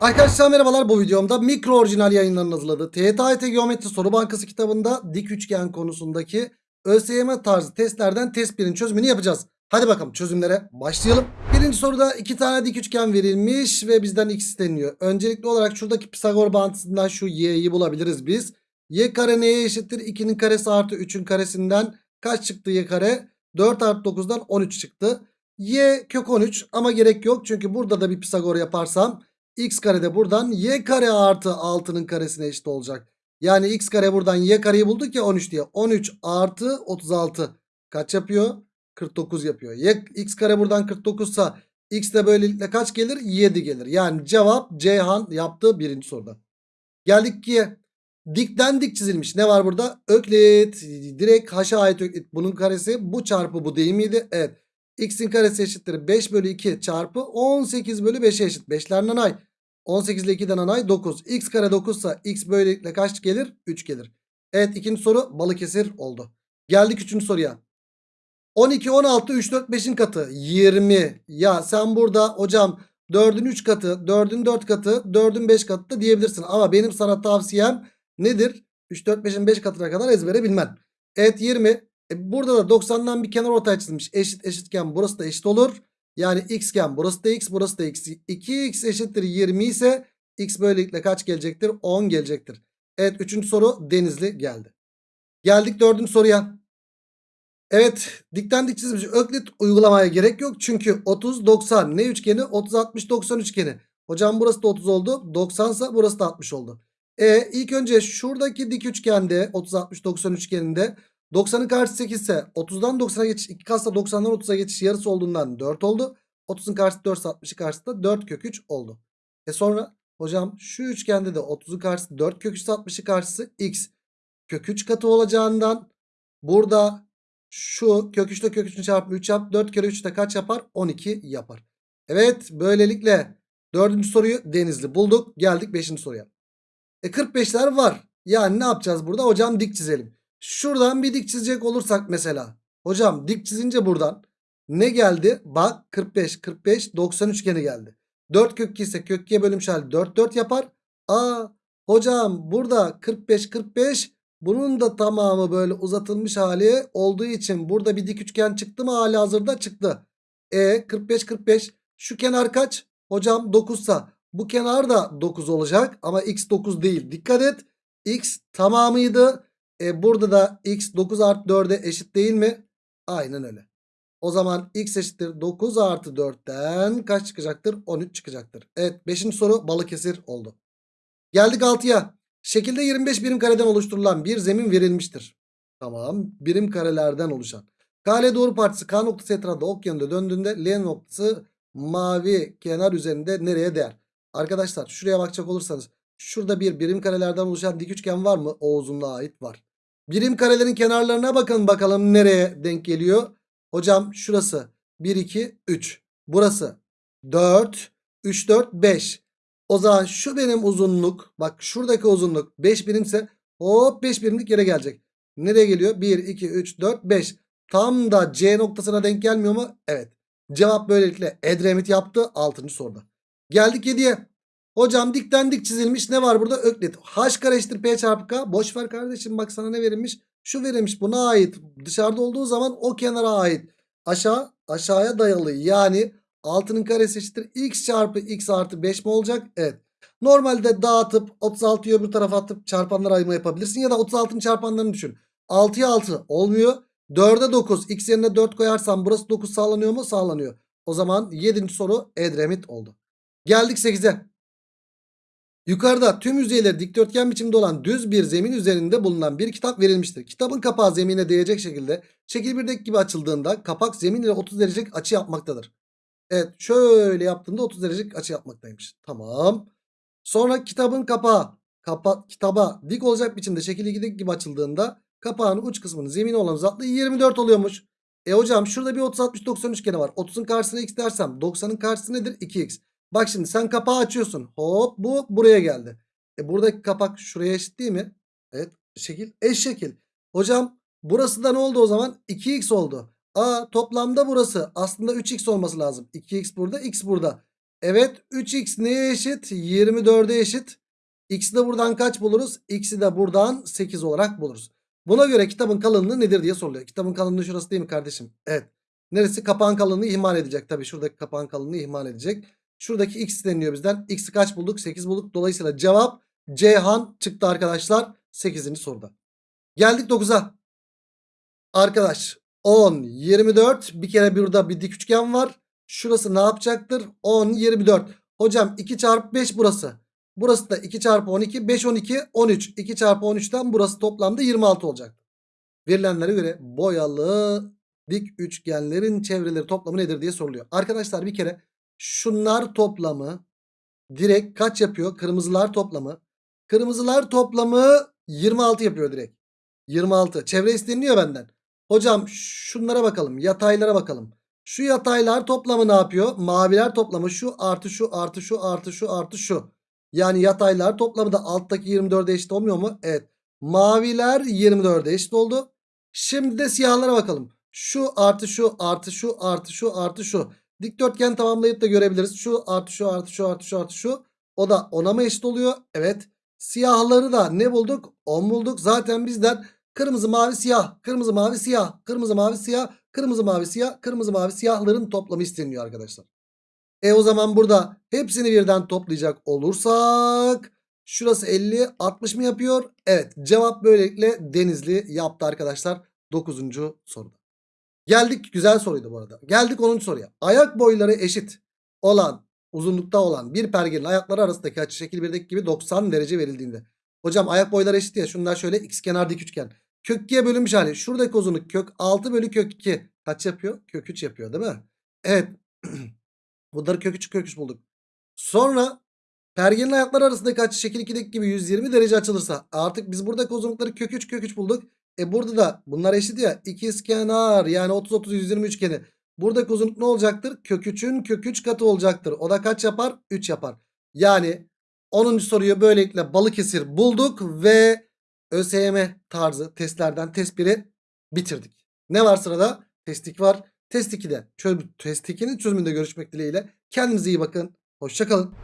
Arkadaşlar merhabalar bu videomda mikro orijinal yayınlarının hazırladığı TYT Geometri Soru Bankası kitabında dik üçgen konusundaki ÖSYM tarzı testlerden test 1'in çözümünü yapacağız. Hadi bakalım çözümlere başlayalım. Birinci soruda iki tane dik üçgen verilmiş ve bizden x isteniyor. Öncelikli olarak şuradaki Pisagor bağıntısından şu y'yi bulabiliriz biz. y kare neye eşittir? 2'nin karesi artı 3'ün karesinden kaç çıktı y kare? 4 artı 9'dan 13 çıktı. y kök 13 ama gerek yok çünkü burada da bir Pisagor yaparsam x kare de buradan y kare artı 6'nın karesine eşit olacak. Yani x kare buradan y kareyi bulduk ya 13 diye. 13 artı 36 kaç yapıyor? 49 yapıyor. Y, x kare buradan 49 sa x de böylelikle kaç gelir? 7 gelir. Yani cevap Ceyhan yaptığı birinci soruda. Geldik ki dikten dik çizilmiş. Ne var burada? Öklit. Direkt haşa ait öklit. Bunun karesi bu çarpı bu değil miydi? Evet. X'in karesi eşittir 5 bölü 2 çarpı 18 bölü 5'e eşit. 5'ler nanay. 18 ile 2'den nanay 9. X kare 9 ise X böylelikle kaç gelir? 3 gelir. Evet ikinci soru Balıkesir oldu. Geldik üçüncü soruya. 12, 16, 3, 4, 5'in katı 20. Ya sen burada hocam 4'ün 3 katı, 4'ün 4 katı, 4'ün 5 katı da diyebilirsin. Ama benim sana tavsiyem nedir? 3, 4, 5'in 5 katına kadar ezbere bilmen. Evet 20. E burada da 90'dan bir kenar ortaya çizilmiş. Eşit eşitken burası da eşit olur. Yani x iken burası da x burası da x. 2x eşittir 20 ise x böylelikle kaç gelecektir? 10 gelecektir. Evet 3. soru Denizli geldi. Geldik 4. soruya. Evet dikten dik çizilmiş öklit uygulamaya gerek yok. Çünkü 30 90 ne üçgeni? 30 60 90 üçgeni. Hocam burası da 30 oldu. 90 ise burası da 60 oldu. E ilk önce şuradaki dik üçgende 30 60 90 üçgeninde 90'ın karşısı 8 ise 30'dan 90'a geçiş 2 katsa 90'dan 30'a geçiş yarısı olduğundan 4 oldu. 30'un karşısı 4 ise 60'ın karşısı da 4 kök 3 oldu. E sonra hocam şu üçgende de 30'un karşısı 4 kök 3 ise 60'ın karşısı x kök 3 katı olacağından burada şu kök 3 ile kök 3'ün çarpımı 3 yap 4 kere 3 de kaç yapar? 12 yapar. Evet böylelikle dördüncü soruyu Denizli bulduk. Geldik 5. soruya. E 45'ler var. Yani ne yapacağız burada? Hocam dik çizelim. Şuradan bir dik çizecek olursak mesela. Hocam dik çizince buradan ne geldi? Bak 45 45 90 üçgeni geldi. 4 kök 2 ise kök 2'ye bölünmüş hali 4 4 yapar. Aa hocam burada 45 45 bunun da tamamı böyle uzatılmış hali olduğu için burada bir dik üçgen çıktı mı hali hazırda çıktı. E 45 45 şu kenar kaç? Hocam 9 sa bu kenar da 9 olacak ama x 9 değil. Dikkat et. X tamamıydı. E burada da x 9 artı 4'e eşit değil mi? Aynen öyle. O zaman x eşittir 9 artı 4'ten kaç çıkacaktır? 13 çıkacaktır. Evet 5. soru Balıkesir oldu. Geldik 6'ya. Şekilde 25 birim kareden oluşturulan bir zemin verilmiştir. Tamam. Birim karelerden oluşan. KL doğru partisi K noktası etrafında ok yönünde döndüğünde L noktası mavi kenar üzerinde nereye değer? Arkadaşlar şuraya bakacak olursanız şurada bir birim karelerden oluşan dik üçgen var mı? O uzunluğa ait var. Birim karelerin kenarlarına bakın bakalım nereye denk geliyor. Hocam şurası 1 2 3. Burası 4 3 4 5. O zaman şu benim uzunluk bak şuradaki uzunluk 5 birimse hop 5 birimlik yere gelecek. Nereye geliyor? 1 2 3 4 5. Tam da C noktasına denk gelmiyor mu? Evet. Cevap böylelikle Edremit yaptı 6. soruda. Geldik 7'ye. Hocam dikten dik çizilmiş ne var burada? Öklit. H kare eşittir P çarpı K. Boş ver kardeşim bak sana ne verilmiş? Şu verilmiş buna ait. Dışarıda olduğu zaman o kenara ait. Aşağı aşağıya dayalı yani 6'nın karesi eşittir. X çarpı X artı 5 mi olacak? Evet. Normalde dağıtıp 36'yı öbür tarafa atıp çarpanlar ayırma yapabilirsin. Ya da 36'ın çarpanlarını düşün. 6'ya 6 olmuyor. 4'e 9. X yerine 4 koyarsam burası 9 sağlanıyor mu? Sağlanıyor. O zaman 7. soru Edremit oldu. Geldik 8'e. Yukarıda tüm yüzeyleri dikdörtgen biçimde olan düz bir zemin üzerinde bulunan bir kitap verilmiştir. Kitabın kapağı zemine değecek şekilde şekil 1'deki gibi açıldığında kapak zemin ile 30 derecelik açı yapmaktadır. Evet şöyle yaptığında 30 derecelik açı yapmaktaymış. Tamam. Sonra kitabın kapağı kapa kitaba dik olacak biçimde şekil 2'deki gibi açıldığında kapağın uç kısmının zemine olan uzaklığı 24 oluyormuş. E hocam şurada bir 30 60 90 üçgeni var. 30'un karşısına x dersem 90'ın karşısı nedir? 2x. Bak şimdi sen kapağı açıyorsun. Hop bu buraya geldi. E buradaki kapak şuraya eşit değil mi? Evet şekil eş şekil. Hocam burası da ne oldu o zaman? 2x oldu. Aa toplamda burası aslında 3x olması lazım. 2x burada x burada. Evet 3x neye eşit? 24'e eşit. X'i de buradan kaç buluruz? X'i de buradan 8 olarak buluruz. Buna göre kitabın kalınlığı nedir diye soruluyor. Kitabın kalınlığı şurası değil mi kardeşim? Evet. Neresi? Kapağın kalınlığı ihmal edecek. Tabii şuradaki kapağın kalınlığı ihmal edecek. Şuradaki x deniliyor bizden. X'i kaç bulduk? 8 bulduk. Dolayısıyla cevap Ceyhan çıktı arkadaşlar. 8. soruda. Geldik 9'a. Arkadaş 10, 24. Bir kere burada bir dik üçgen var. Şurası ne yapacaktır? 10, 24. Hocam 2 çarpı 5 burası. Burası da 2 çarpı 12. 5, 12, 13. 2 çarpı 13'ten burası toplamda 26 olacak. Verilenlere göre boyalı dik üçgenlerin çevreleri toplamı nedir diye soruluyor. Arkadaşlar bir kere şunlar toplamı direkt kaç yapıyor? Kırmızılar toplamı. Kırmızılar toplamı 26 yapıyor direkt. 26. Çevre isteniliyor benden. Hocam şunlara bakalım. Yataylara bakalım. Şu yataylar toplamı ne yapıyor? Maviler toplamı şu artı şu artı şu artı şu artı şu. Yani yataylar toplamı da alttaki 24'e eşit olmuyor mu? Evet. Maviler 24'e eşit oldu. Şimdi de siyahlara bakalım. Şu artı şu artı şu artı şu artı şu. Dikdörtgen tamamlayıp da görebiliriz. Şu artı şu artı şu artı şu artı şu. O da 10'a mı eşit oluyor? Evet. Siyahları da ne bulduk? 10 bulduk. Zaten bizden kırmızı mavi siyah, kırmızı mavi siyah, kırmızı mavi siyah, kırmızı mavi siyah, kırmızı mavi siyahların toplamı isteniyor arkadaşlar. E o zaman burada hepsini birden toplayacak olursak şurası 50 60 mı yapıyor? Evet cevap böylelikle Denizli yaptı arkadaşlar 9. soruda. Geldik güzel soruydu bu arada. Geldik 10. soruya. Ayak boyları eşit olan uzunlukta olan bir pergenin ayakları arasındaki açı şekil 1'deki gibi 90 derece verildiğinde. Hocam ayak boyları eşit ya şunlar şöyle x kenar dik üçgen. Kök 2'ye bölünmüş hali. Şuradaki uzunluk kök 6 bölü kök 2. Kaç yapıyor? Kök 3 yapıyor değil mi? Evet. Bunları kök 3 kök 3 bulduk. Sonra pergenin ayakları arasındaki açı şekil 2'deki gibi 120 derece açılırsa artık biz buradaki uzunlukları kök 3 kök 3 bulduk. E burada da bunlar eşit ya. İkizkenar yani 30 30 120 üçgeni. Buradaki uzunluk ne olacaktır? Kök 3'ün kök 3 katı olacaktır. O da kaç yapar? 3 yapar. Yani 10. soruyu böylelikle Balıkesir bulduk ve ÖSYM tarzı testlerden test 1'i bitirdik. Ne var sırada? Test 2 var. Test 2'de çöz, test 2'nin çözümünde görüşmek dileğiyle. Kendinize iyi bakın. Hoşçakalın.